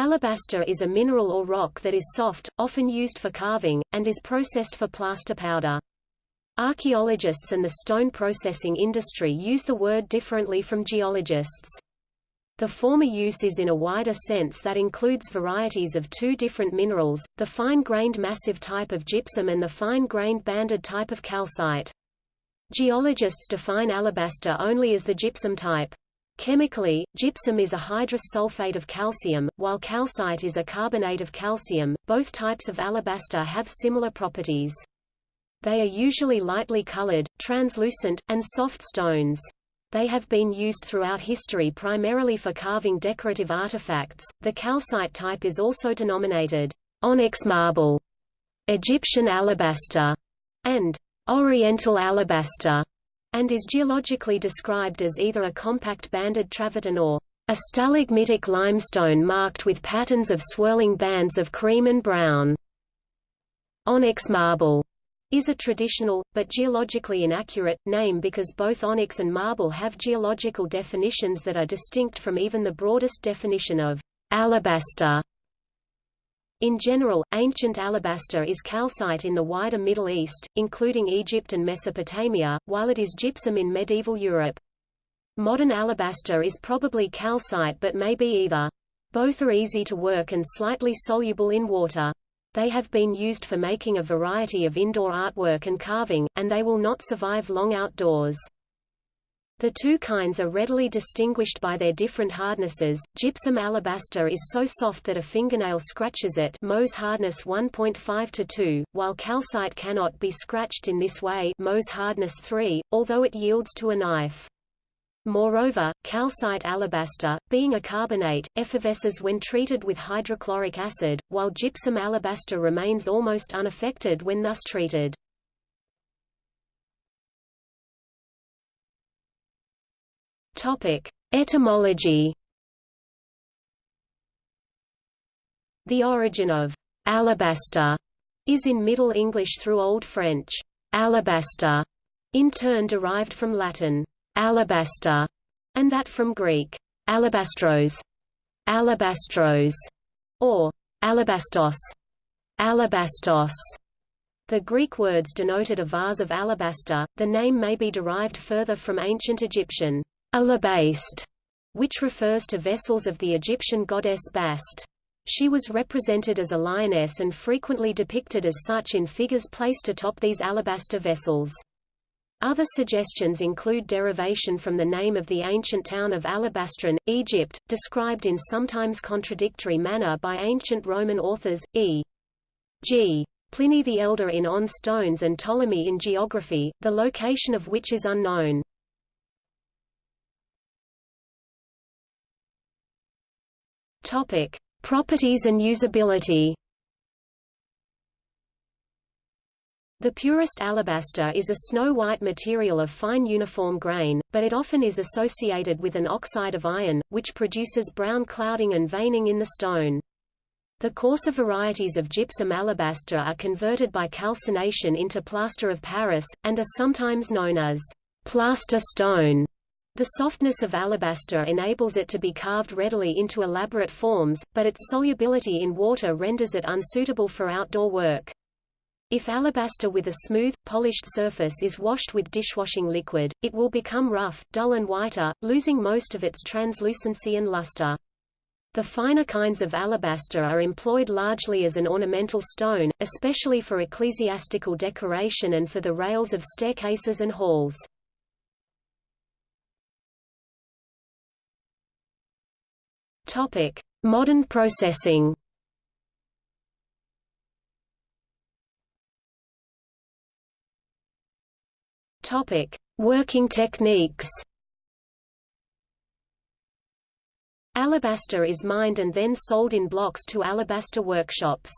Alabaster is a mineral or rock that is soft, often used for carving, and is processed for plaster powder. Archaeologists and the stone processing industry use the word differently from geologists. The former use is in a wider sense that includes varieties of two different minerals, the fine-grained massive type of gypsum and the fine-grained banded type of calcite. Geologists define alabaster only as the gypsum type. Chemically, gypsum is a hydrous sulfate of calcium, while calcite is a carbonate of calcium. Both types of alabaster have similar properties. They are usually lightly colored, translucent, and soft stones. They have been used throughout history primarily for carving decorative artifacts. The calcite type is also denominated onyx marble, Egyptian alabaster, and Oriental alabaster and is geologically described as either a compact banded travertine or a stalagmitic limestone marked with patterns of swirling bands of cream and brown. Onyx marble is a traditional, but geologically inaccurate, name because both onyx and marble have geological definitions that are distinct from even the broadest definition of alabaster. In general, ancient alabaster is calcite in the wider Middle East, including Egypt and Mesopotamia, while it is gypsum in medieval Europe. Modern alabaster is probably calcite but may be either. Both are easy to work and slightly soluble in water. They have been used for making a variety of indoor artwork and carving, and they will not survive long outdoors. The two kinds are readily distinguished by their different hardnesses. Gypsum alabaster is so soft that a fingernail scratches it Mohs hardness 1.5 to 2, while calcite cannot be scratched in this way Mohs hardness 3, although it yields to a knife. Moreover, calcite alabaster, being a carbonate, effervesces when treated with hydrochloric acid, while gypsum alabaster remains almost unaffected when thus treated. Etymology. The origin of alabaster is in Middle English through Old French alabaster, in turn derived from Latin alabaster, and that from Greek alabastros, alabastros, or alabastos, alabastos. The Greek words denoted a vase of alabaster. The name may be derived further from ancient Egyptian alabaste, which refers to vessels of the Egyptian goddess Bast. She was represented as a lioness and frequently depicted as such in figures placed atop these alabaster vessels. Other suggestions include derivation from the name of the ancient town of Alabastron, Egypt, described in sometimes contradictory manner by ancient Roman authors, e.g. Pliny the Elder in On Stones and Ptolemy in Geography, the location of which is unknown. Topic: Properties and usability. The purest alabaster is a snow-white material of fine uniform grain, but it often is associated with an oxide of iron, which produces brown clouding and veining in the stone. The coarser varieties of gypsum alabaster are converted by calcination into plaster of Paris, and are sometimes known as plaster stone. The softness of alabaster enables it to be carved readily into elaborate forms, but its solubility in water renders it unsuitable for outdoor work. If alabaster with a smooth, polished surface is washed with dishwashing liquid, it will become rough, dull and whiter, losing most of its translucency and luster. The finer kinds of alabaster are employed largely as an ornamental stone, especially for ecclesiastical decoration and for the rails of staircases and halls. Topic: Modern processing. Topic: Working techniques. Alabaster is mined and then sold in blocks to alabaster workshops.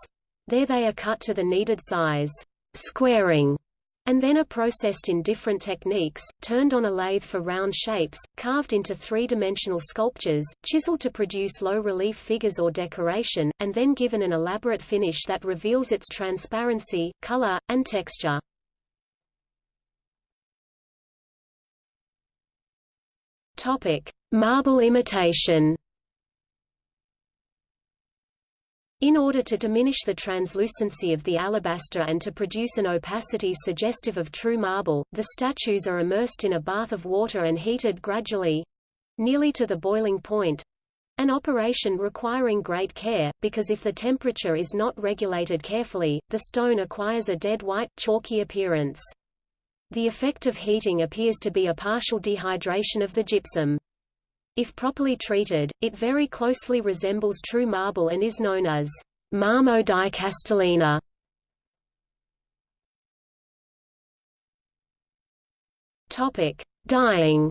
There they are cut to the needed size, squaring, and then are processed in different techniques, turned on a lathe for round shapes, carved into three-dimensional sculptures, chiseled to produce low-relief figures or decoration, and then given an elaborate finish that reveals its transparency, color, and texture. Topic: Marble imitation In order to diminish the translucency of the alabaster and to produce an opacity suggestive of true marble, the statues are immersed in a bath of water and heated gradually—nearly to the boiling point—an operation requiring great care, because if the temperature is not regulated carefully, the stone acquires a dead white, chalky appearance. The effect of heating appears to be a partial dehydration of the gypsum. If properly treated, it very closely resembles true marble and is known as marmo di Castellina. Topic: Dyeing.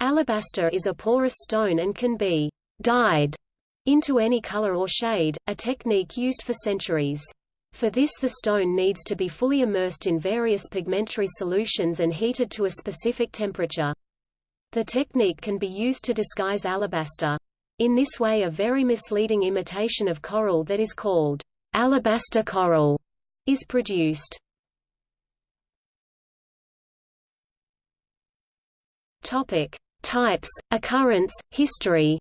Alabaster is a porous stone and can be dyed into any color or shade, a technique used for centuries. For this the stone needs to be fully immersed in various pigmentary solutions and heated to a specific temperature. The technique can be used to disguise alabaster. In this way a very misleading imitation of coral that is called alabaster coral is produced. Topic: Types, occurrence, history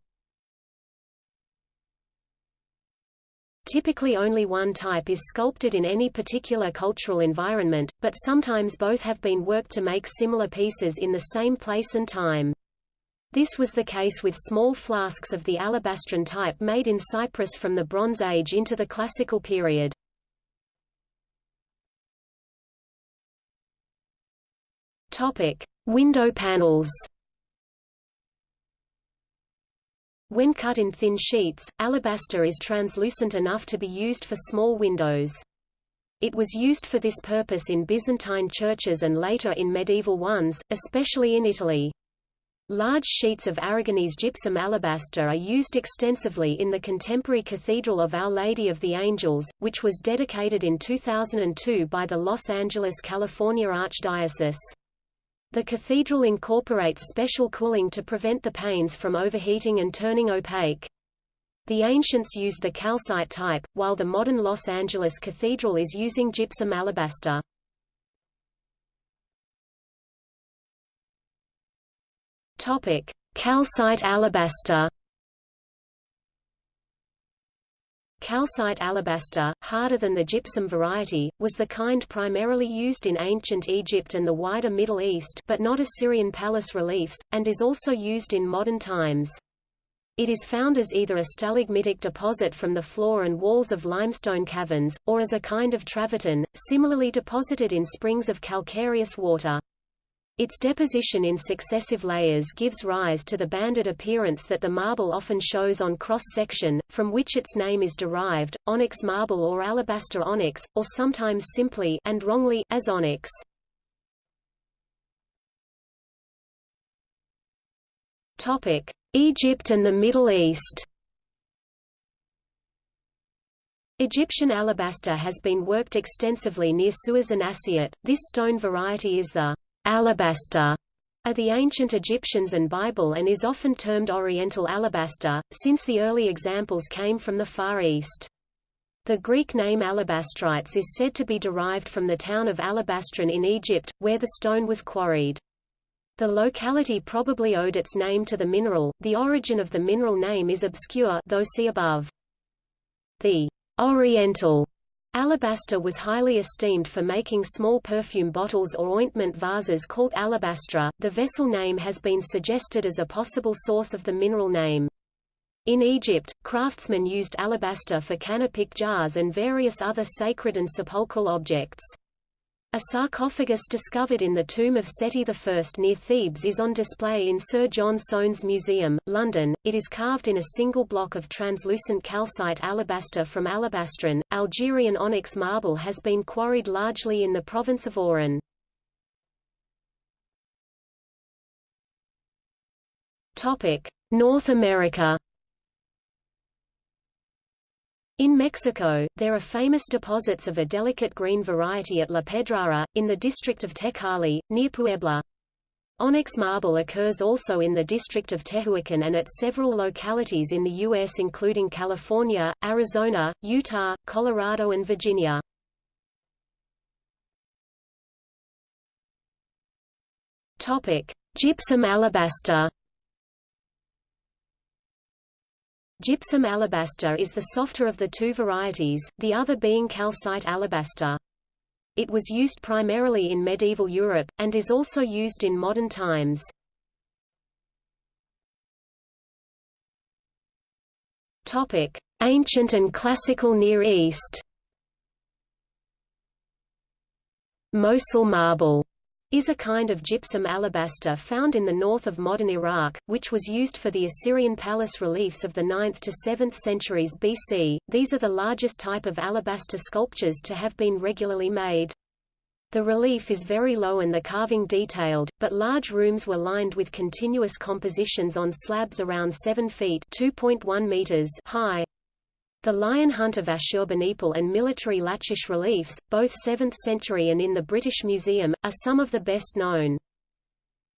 Typically only one type is sculpted in any particular cultural environment, but sometimes both have been worked to make similar pieces in the same place and time. This was the case with small flasks of the alabastron type made in Cyprus from the Bronze Age into the Classical period. Topic: Window panels. When cut in thin sheets, alabaster is translucent enough to be used for small windows. It was used for this purpose in Byzantine churches and later in medieval ones, especially in Italy. Large sheets of Aragonese gypsum alabaster are used extensively in the contemporary Cathedral of Our Lady of the Angels, which was dedicated in 2002 by the Los Angeles, California Archdiocese. The cathedral incorporates special cooling to prevent the panes from overheating and turning opaque. The ancients used the calcite type, while the modern Los Angeles Cathedral is using gypsum alabaster. Topic: Calcite alabaster. Calcite alabaster, harder than the gypsum variety, was the kind primarily used in ancient Egypt and the wider Middle East but not Assyrian palace reliefs, and is also used in modern times. It is found as either a stalagmitic deposit from the floor and walls of limestone caverns, or as a kind of travertine, similarly deposited in springs of calcareous water. Its deposition in successive layers gives rise to the banded appearance that the marble often shows on cross-section, from which its name is derived, onyx marble or alabaster onyx, or sometimes simply and wrongly as onyx. Topic: Egypt and the Middle East. Egyptian alabaster has been worked extensively near Suez and Asiut. This stone variety is the alabaster are the ancient Egyptians and Bible and is often termed Oriental alabaster, since the early examples came from the Far East. The Greek name alabastrites is said to be derived from the town of Alabastron in Egypt, where the stone was quarried. The locality probably owed its name to the mineral. The origin of the mineral name is obscure, though see above. The Oriental Alabaster was highly esteemed for making small perfume bottles or ointment vases called alabastra. The vessel name has been suggested as a possible source of the mineral name. In Egypt, craftsmen used alabaster for canopic jars and various other sacred and sepulchral objects. A sarcophagus discovered in the tomb of Seti I near Thebes is on display in Sir John Soane's Museum, London. It is carved in a single block of translucent calcite alabaster from alabastron. Algerian onyx marble has been quarried largely in the province of Oran. Topic: North America. In Mexico, there are famous deposits of a delicate green variety at La Pedrara, in the district of Tecali, near Puebla. Onyx marble occurs also in the district of Tehuacan and at several localities in the U.S. including California, Arizona, Utah, Colorado and Virginia. Gypsum alabaster Gypsum alabaster is the softer of the two varieties, the other being calcite alabaster. It was used primarily in medieval Europe, and is also used in modern times. Ancient and Classical Near East. Mosul marble is a kind of gypsum alabaster found in the north of modern Iraq, which was used for the Assyrian palace reliefs of the 9th to 7th centuries BC. These are the largest type of alabaster sculptures to have been regularly made. The relief is very low and the carving detailed, but large rooms were lined with continuous compositions on slabs around 7 feet meters high. The Lion Hunt of Ashurbanipal and military Lachish reliefs, both 7th century and in the British Museum, are some of the best known.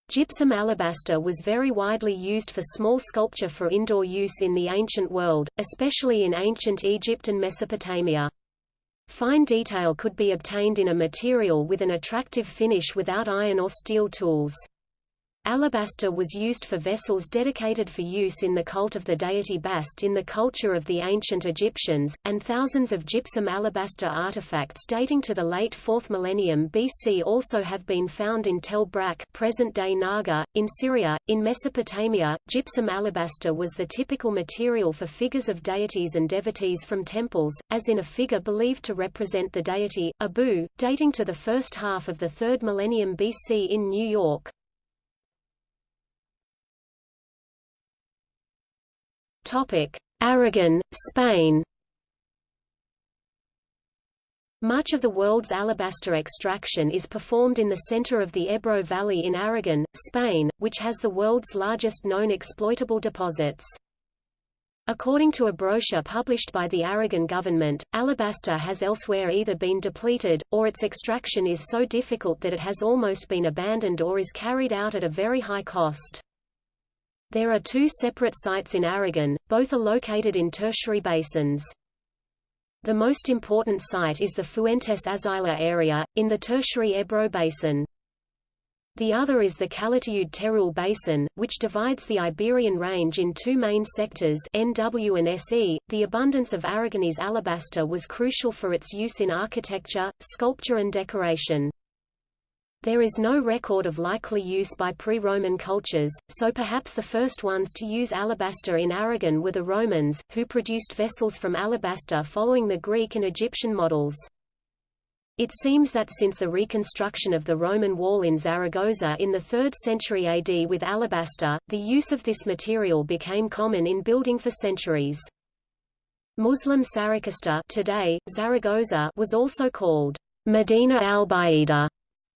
Gypsum alabaster was very widely used for small sculpture for indoor use in the ancient world, especially in ancient Egypt and Mesopotamia. Fine detail could be obtained in a material with an attractive finish without iron or steel tools. Alabaster was used for vessels dedicated for use in the cult of the deity Bast in the culture of the ancient Egyptians, and thousands of gypsum alabaster artifacts dating to the late 4th millennium BC also have been found in Tel Brak present-day Naga, in Syria. In Mesopotamia, gypsum alabaster was the typical material for figures of deities and devotees from temples, as in a figure believed to represent the deity, Abu, dating to the first half of the 3rd millennium BC in New York. Aragon, Spain Much of the world's alabaster extraction is performed in the center of the Ebro Valley in Aragon, Spain, which has the world's largest known exploitable deposits. According to a brochure published by the Aragon government, alabaster has elsewhere either been depleted, or its extraction is so difficult that it has almost been abandoned or is carried out at a very high cost. There are two separate sites in Aragon, both are located in tertiary basins. The most important site is the Fuentes Azaila area, in the tertiary Ebro basin. The other is the Calatayud Teruel Basin, which divides the Iberian Range in two main sectors NW and SE. The abundance of Aragonese alabaster was crucial for its use in architecture, sculpture and decoration. There is no record of likely use by pre-Roman cultures, so perhaps the first ones to use alabaster in Aragon were the Romans, who produced vessels from alabaster following the Greek and Egyptian models. It seems that since the reconstruction of the Roman wall in Zaragoza in the 3rd century AD with alabaster, the use of this material became common in building for centuries. Muslim Saraqusta today, Zaragoza was also called Medina al-Baida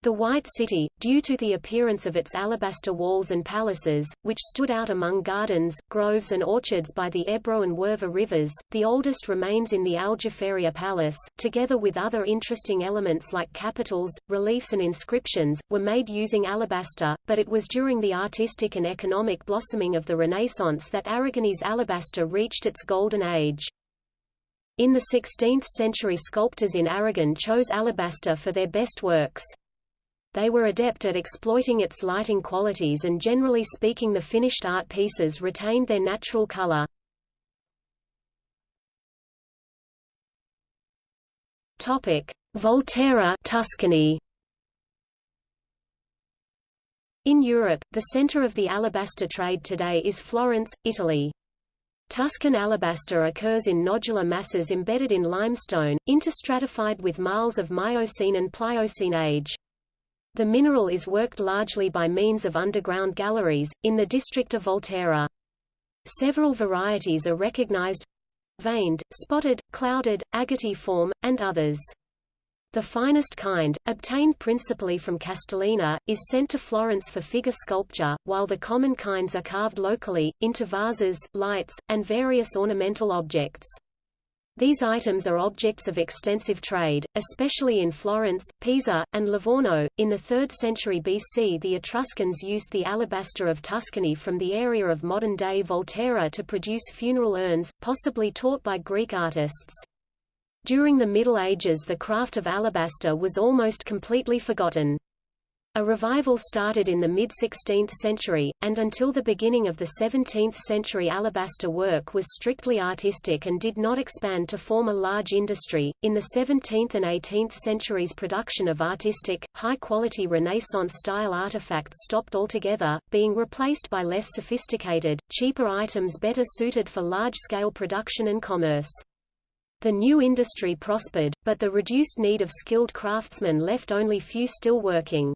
the White City, due to the appearance of its alabaster walls and palaces, which stood out among gardens, groves and orchards by the Ebro and Huerva rivers, the oldest remains in the Aljaferia Palace, together with other interesting elements like capitals, reliefs and inscriptions, were made using alabaster, but it was during the artistic and economic blossoming of the Renaissance that Aragonese alabaster reached its golden age. In the 16th century sculptors in Aragon chose alabaster for their best works. They were adept at exploiting its lighting qualities and generally speaking the finished art pieces retained their natural color. Volterra Tuscany In Europe, the center of the alabaster trade today is Florence, Italy. Tuscan alabaster occurs in nodular masses embedded in limestone, interstratified with marls of Miocene and Pliocene age. The mineral is worked largely by means of underground galleries, in the district of Volterra. Several varieties are recognized veined, spotted, clouded, agatiform, and others. The finest kind, obtained principally from Castellina, is sent to Florence for figure sculpture, while the common kinds are carved locally, into vases, lights, and various ornamental objects. These items are objects of extensive trade, especially in Florence, Pisa, and Livorno. In the 3rd century BC, the Etruscans used the alabaster of Tuscany from the area of modern-day Volterra to produce funeral urns, possibly taught by Greek artists. During the Middle Ages the craft of alabaster was almost completely forgotten. A revival started in the mid-16th century, and until the beginning of the 17th century alabaster work was strictly artistic and did not expand to form a large industry. In the 17th and 18th centuries production of artistic, high-quality Renaissance-style artifacts stopped altogether, being replaced by less sophisticated, cheaper items better suited for large-scale production and commerce. The new industry prospered, but the reduced need of skilled craftsmen left only few still working.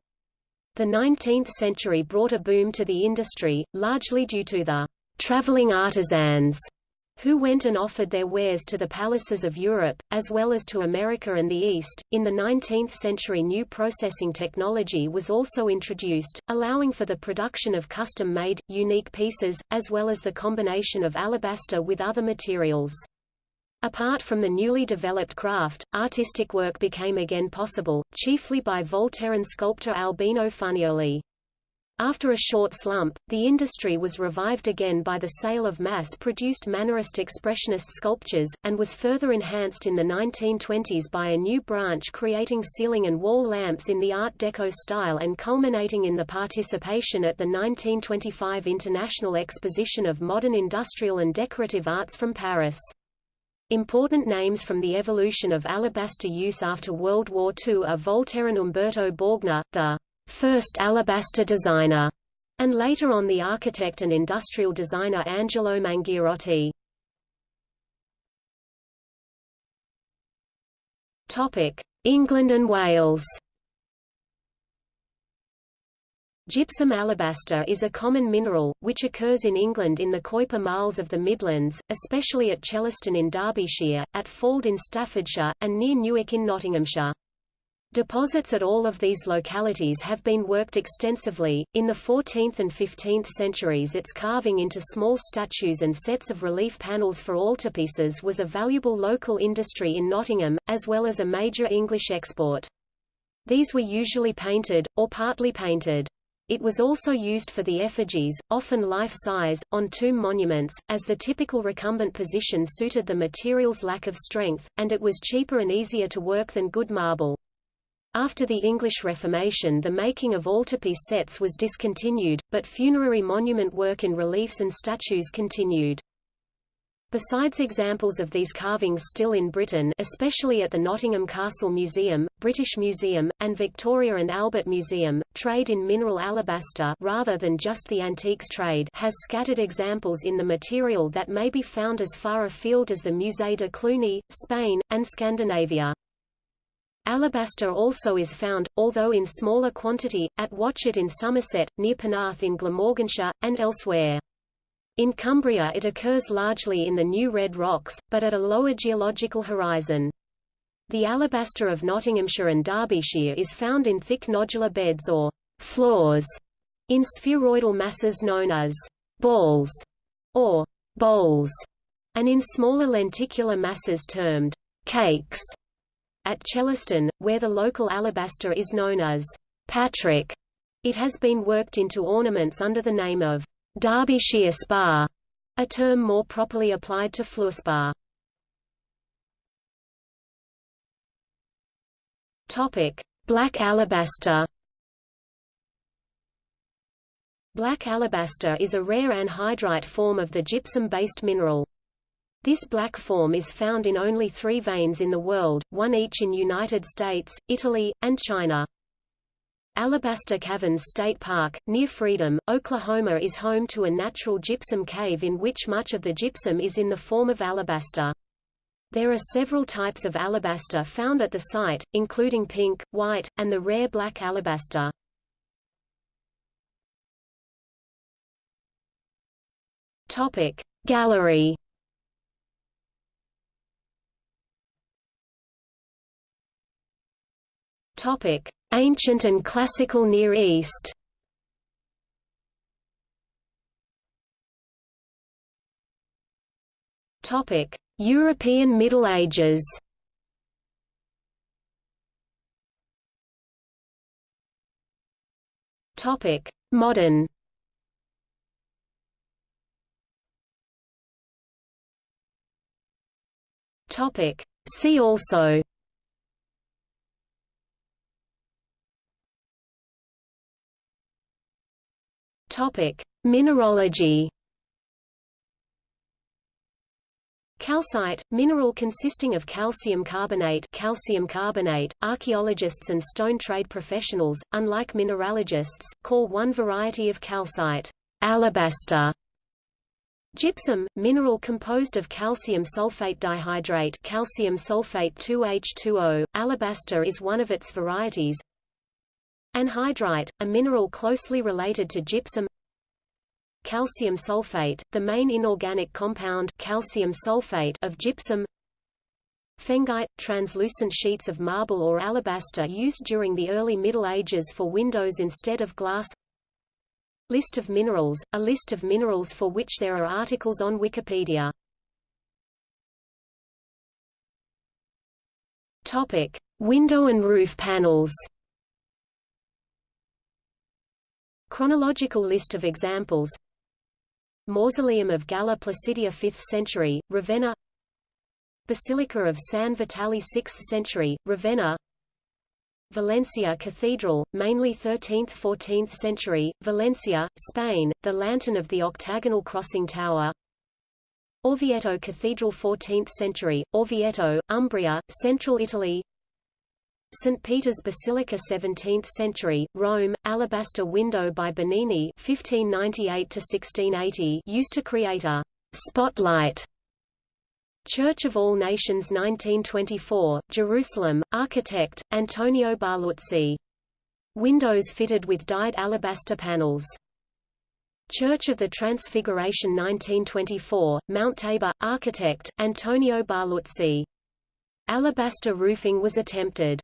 The 19th century brought a boom to the industry, largely due to the traveling artisans who went and offered their wares to the palaces of Europe, as well as to America and the East. In the 19th century, new processing technology was also introduced, allowing for the production of custom made, unique pieces, as well as the combination of alabaster with other materials. Apart from the newly developed craft, artistic work became again possible, chiefly by Volterran sculptor Albino Funaioli. After a short slump, the industry was revived again by the sale of mass-produced Mannerist expressionist sculptures, and was further enhanced in the 1920s by a new branch creating ceiling and wall lamps in the Art Deco style and culminating in the participation at the 1925 International Exposition of Modern Industrial and Decorative Arts from Paris. Important names from the evolution of alabaster use after World War II are Volterran Umberto Borgna, the first alabaster designer, and later on the architect and industrial designer Angelo Mangiarotti. England and Wales Gypsum alabaster is a common mineral, which occurs in England in the Keuper marls of the Midlands, especially at Chellaston in Derbyshire, at Fauld in Staffordshire, and near Newark in Nottinghamshire. Deposits at all of these localities have been worked extensively. In the 14th and 15th centuries, its carving into small statues and sets of relief panels for altarpieces was a valuable local industry in Nottingham, as well as a major English export. These were usually painted, or partly painted. It was also used for the effigies, often life-size, on tomb monuments, as the typical recumbent position suited the material's lack of strength, and it was cheaper and easier to work than good marble. After the English Reformation the making of altarpiece sets was discontinued, but funerary monument work in reliefs and statues continued. Besides examples of these carvings still in Britain especially at the Nottingham Castle Museum, British Museum, and Victoria and Albert Museum, trade in mineral alabaster rather than just the antiques trade has scattered examples in the material that may be found as far afield as the Musée de Cluny, Spain, and Scandinavia. Alabaster also is found, although in smaller quantity, at Watchet in Somerset, near Penarth in Glamorganshire, and elsewhere. In Cumbria it occurs largely in the New Red Rocks, but at a lower geological horizon. The alabaster of Nottinghamshire and Derbyshire is found in thick nodular beds or floors in spheroidal masses known as balls or bowls, and in smaller lenticular masses termed cakes. At Chellaston, where the local alabaster is known as Patrick, it has been worked into ornaments under the name of Derbyshire spar, a term more properly applied to fluorspar. Topic: Black alabaster. Black alabaster is a rare anhydrite form of the gypsum-based mineral. This black form is found in only three veins in the world, one each in United States, Italy, and China. Alabaster Caverns State Park, near Freedom, Oklahoma is home to a natural gypsum cave in which much of the gypsum is in the form of alabaster. There are several types of alabaster found at the site, including pink, white, and the rare black alabaster. Topic Gallery Topic Ancient and Classical Near East Topic: European Middle Ages. Topic: Modern. Topic: See also Topic: Mineralogy. Calcite, mineral consisting of calcium carbonate calcium carbonate, archaeologists and stone trade professionals, unlike mineralogists, call one variety of calcite alabaster. Gypsum, mineral composed of calcium sulfate dihydrate calcium sulfate 2H2O, alabaster is one of its varieties. Anhydrite, a mineral closely related to gypsum. Calcium sulfate, the main inorganic compound calcium sulfate of gypsum. Phengite – translucent sheets of marble or alabaster used during the early Middle Ages for windows instead of glass. List of minerals – a list of minerals for which there are articles on Wikipedia. Topic. Window and roof panels Chronological list of examples. Mausoleum of Galla Placidia 5th century, Ravenna. Basilica of San Vitale 6th century, Ravenna. Valencia Cathedral, mainly 13th–14th century, Valencia, Spain, the lantern of the octagonal crossing tower. Orvieto Cathedral 14th century, Orvieto, Umbria, central Italy St. Peter's Basilica 17th century, Rome, alabaster window by Bernini 1598 used to create a «spotlight» Church of All Nations 1924, Jerusalem, architect, Antonio Barluzzi. Windows fitted with dyed alabaster panels. Church of the Transfiguration 1924, Mount Tabor, architect, Antonio Barluzzi. Alabaster roofing was attempted.